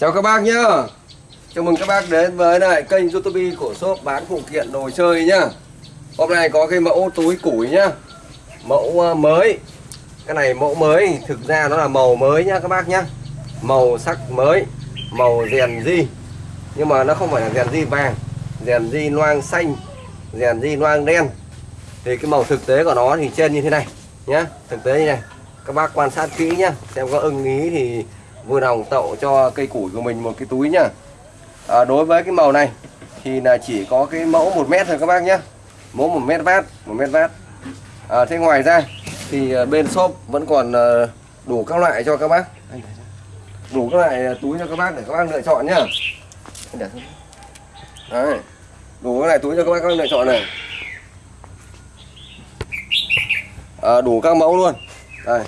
Chào các bác nhá. Chào mừng các bác đến với lại kênh youtube của shop bán phụ kiện đồ chơi nhá. Hôm nay có cái mẫu túi củi nhá. Mẫu ờ, mới. Cái này mẫu mới, Thực ra nó là màu mới nhá các bác nhá. Màu sắc mới, Màu rèn di Nhưng mà nó không phải là rèn di vàng, Rèn di loang xanh, Rèn di loang đen. Thì cái màu thực tế của nó thì trên như thế này nhá. Thực tế như này. Các bác quan sát kỹ nhá, Xem có ưng ý thì vừa lòng tậu cho cây củi của mình một cái túi nhá. À, đối với cái màu này thì là chỉ có cái mẫu một mét thôi các bác nhé mẫu một mét vát một mét vát. À, thế ngoài ra thì à, bên shop vẫn còn à, đủ các loại cho các bác. Đủ các loại à, túi cho các bác để các bác lựa chọn nhá. Đấy. đủ các loại túi cho các bác lựa chọn này. À, đủ các mẫu luôn. Đây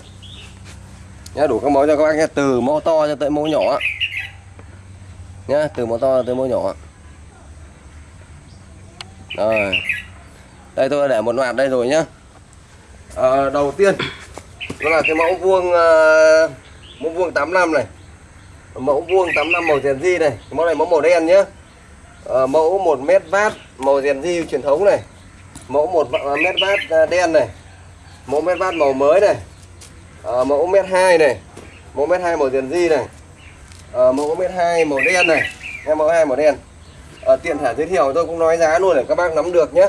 nhá đủ các mẫu cho các bác nhé từ mẫu to cho tới mẫu nhỏ. Nhá từ mẫu to tới mẫu nhỏ. Rồi. Đây tôi đã để một loạt đây rồi nhá. À, đầu tiên đó là cái mẫu vuông uh, mẫu vuông 85 này. Mẫu vuông 85 màu rèn di này. Cái mẫu này mẫu màu đen nhá. À, mẫu 1 mét vát màu rèn di truyền thống này. Mẫu 1 mét vát đen này. Mẫu mét vát màu mới này à, mẫu mét 2 này. Mẫu mét 2 màu tiền di này. À, mẫu mét 2 màu đen này. Em mẫu 2 màu đen. À, tiện thể giới thiệu tôi cũng nói giá luôn để các bác nắm được nhé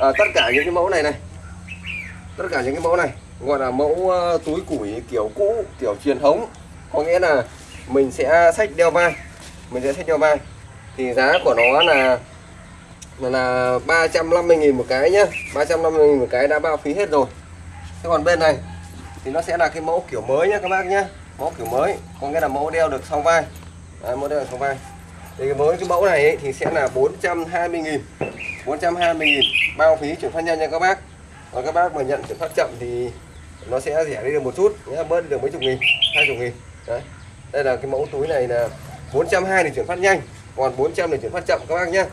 à, tất cả những cái mẫu này này. Tất cả những cái mẫu này. Gọi là mẫu uh, túi củi kiểu cũ kiểu truyền thống. Có nghĩa là mình sẽ sách đeo vai. Mình sẽ sách đeo vai. Thì giá của nó là là, là 350.000 một cái nhá. 350.000 một cái đã bao phí hết rồi. Thế còn bên này thì nó sẽ là cái mẫu kiểu mới nhá các bác nhá. Mẫu kiểu mới có nghĩa là mẫu đeo được song vai. Đấy, mẫu đeo được song vai. Thì với cái mẫu này ấy, thì sẽ là 420.000 420.000 bao phí chuyển phát nhanh nha các bác. Và các bác mà nhận chuyển phát chậm thì nó sẽ rẻ đi được một chút nhé bớt được mấy chục nghìn hai chục nghìn. Đấy. Đây là cái mẫu túi này là 420 để chuyển phát nhanh còn 400 để chuyển phát chậm các bác nhé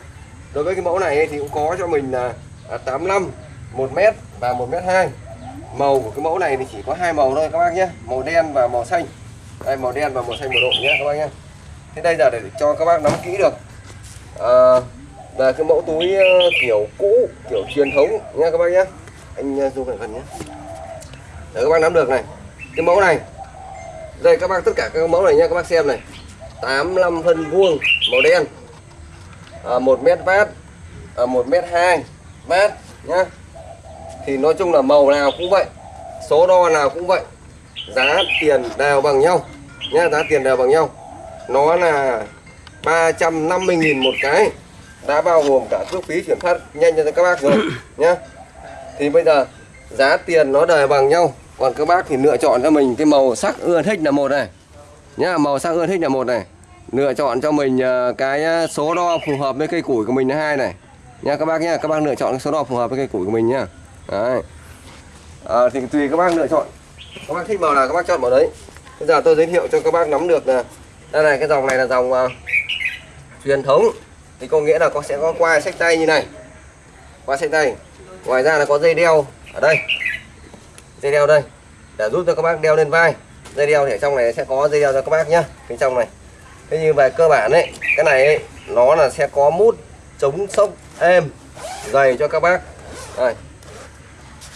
đối với cái mẫu này thì cũng có cho mình là à, 85 1m và 1m2 màu của cái mẫu này thì chỉ có hai màu thôi các bác nhé. Màu đen và màu xanh. Đây màu đen và màu xanh một độ nhé các bác nhé. Thế đây là để cho các bác nắm kỹ được. À, là cái mẫu túi ờ, kiểu cũ kiểu truyền thống nha các bác nhé. Anh ờ, du lại gần nhé. Để các bác nắm được này. Cái mẫu này. Đây các bác tất cả các mẫu này nhé các bác xem này. 85 phân vuông màu đen. À, 1 mét vát. À, 1 mét 2 mét nhá thì nói chung là màu nào cũng vậy số đo nào cũng vậy giá tiền đều bằng nhau nhá giá tiền đều bằng nhau. Nó là 350.000 một cái đã bao gồm cả cước phí chuyển phát nhanh cho các bác rồi nhá. Thì bây giờ giá tiền nó đều bằng nhau còn các bác thì lựa chọn cho mình cái màu sắc ưa thích là một này nhá màu sắc ưa thích là một này. Lựa chọn cho mình ờ, cái ờ, số đo phù hợp với cây củi của mình là hai này. Nha các bác nhá các bác lựa chọn cái số đo phù hợp với cây củi của mình nhá đấy. À, thì tùy các bác lựa chọn. Các bác thích màu nào các bác chọn màu đấy. Bây giờ tôi giới thiệu cho các bác nắm được là đây này cái dòng này là dòng uh, truyền thống. Thì có nghĩa là có sẽ có qua sách tay như này. Qua sách tay. Ngoài ra là có dây đeo ở đây. Dây đeo đây. Để giúp cho các bác đeo lên vai. Dây đeo thì ở trong này sẽ có dây đeo cho các bác nhá. Bên trong này. Thế như về cơ bản đấy cái này ấy, nó là sẽ có mút chống sốc êm dày cho các bác. Đây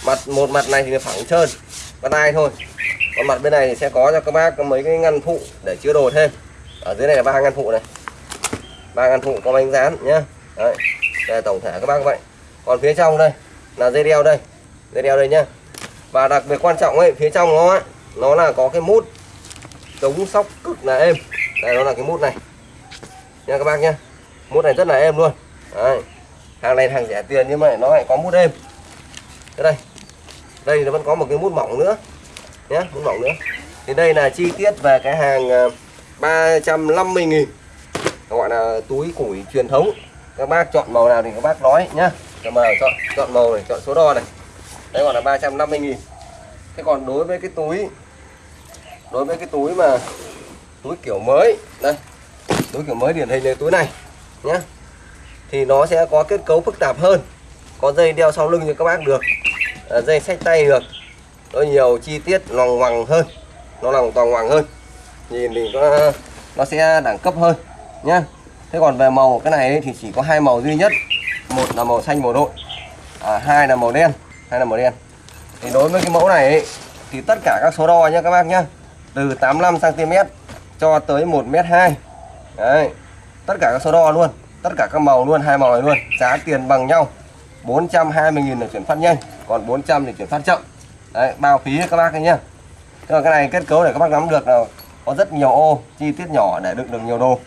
mặt một mặt này thì phẳng trơn con ai thôi. Còn mặt bên này thì sẽ có cho các bác mấy cái ngăn phụ để chứa đồ thêm. Ở dưới này là ba ngăn phụ này. Ba ngăn phụ có bánh dán nhá. Đấy đây là tổng thể các bác vậy. Còn phía trong đây là dây đeo đây. Dây đeo đây nhá. Và đặc biệt quan trọng ấy phía trong nó ấy, nó là có cái mút chống sóc cực là êm. Đây nó là cái mút này. Nha các bác nhá. Mút này rất là êm luôn. Đấy. hàng này hàng rẻ tiền nhưng mà nó lại có mút êm cái đây đây nó vẫn có một cái mút mỏng nữa. Nhé mút mỏng nữa. Thì đây là chi tiết về cái hàng 350.000 gọi là túi củi truyền thống. Các bác chọn màu nào thì các bác nói nhá. Chọn màu, chọn chọn màu này, chọn số đo này. Đấy gọi là 350.000 thế còn đối với cái túi, đối với cái túi mà, túi kiểu mới, đây, túi kiểu mới điển hình là túi này nhé thì nó sẽ có kết cấu phức tạp hơn có dây đeo sau lưng cho các bác được. À, dây sách tay được. Nó nhiều chi tiết lòng hoàng hơn. Nó lòng toàn hoàng hơn. Nhìn thì có nó sẽ đẳng cấp hơn nhá. Thế còn về màu cái này thì chỉ có hai màu duy nhất. Một là màu xanh màu đội. À, hai là màu đen. Hai là màu đen. Thì đối với cái mẫu này ấy, thì tất cả các số đo nhá các bác nhá từ 85 cm cho tới 1 m 2 đấy. Tất cả các số đo luôn. Tất cả các màu luôn hai màu này luôn. Giá tiền bằng nhau. 420.000 là chuyển phát nhanh, còn 400 thì chuyển phát chậm. Đấy, bao phí các bác ấy nhá. Thế còn cái này kết cấu để các bác nắm được là có rất nhiều ô, chi tiết nhỏ để đựng được nhiều đồ.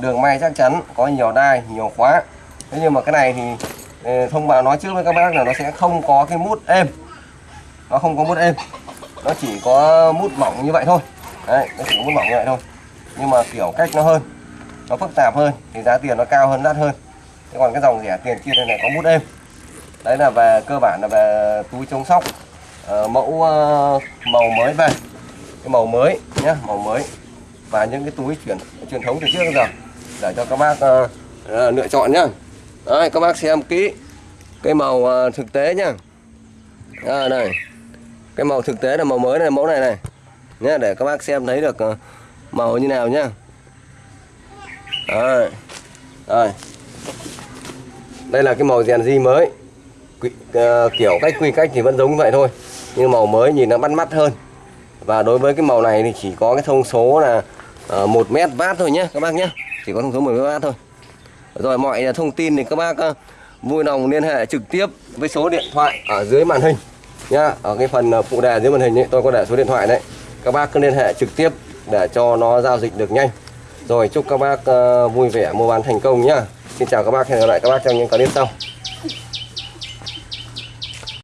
Đường may chắc chắn, có nhiều đai, nhiều khóa. Thế nhưng mà cái này thì ừ, thông báo nói trước với các bác là nó sẽ không có cái mút êm. Nó không có mút êm. Nó chỉ có mút mỏng như vậy thôi. Đấy, nó chỉ có mút mỏng như vậy thôi. Nhưng mà kiểu cách nó hơn, nó phức tạp hơn, thì giá tiền nó cao hơn đắt hơn. Thế còn cái dòng rẻ tiền kia này có mút êm đấy là về cơ bản là về túi chống sóc. À, mẫu ờ, màu mới về. Cái màu mới nhá màu mới. Và những cái túi truyền truyền thống từ trước đến giờ. Để cho các bác ờ, ờ, lựa chọn nhá. Đấy các bác xem kỹ cái màu ờ, thực tế nhá. À, này. Cái màu thực tế là màu mới này mẫu này này. Nhá để các bác xem thấy được ờ, màu như nào nhá. Đấy. Đây. đây là cái màu rèn di mới. Quy, uh, kiểu cách quy cách thì vẫn giống như vậy thôi. Nhưng màu mới nhìn nó bắt mắt hơn. Và đối với cái màu này thì chỉ có cái thông số là ờ, uh, 1 mét vát thôi nhé các bác nhé chỉ có thông số 1 mét vát thôi. Rồi mọi thông tin thì các bác uh, vui lòng liên hệ trực tiếp với số điện thoại ở dưới màn hình nhá. Ở cái phần phụ đề dưới màn hình ấy, tôi có để số điện thoại đấy. Các bác cứ liên hệ trực tiếp để cho nó giao dịch được nhanh. Rồi chúc các bác uh, vui vẻ mua bán thành công nhá. Xin chào các bác hẹn gặp lại các bác trong những clip sau.